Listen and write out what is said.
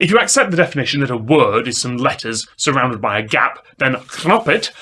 If you accept the definition that a word is some letters surrounded by a gap, then knop it.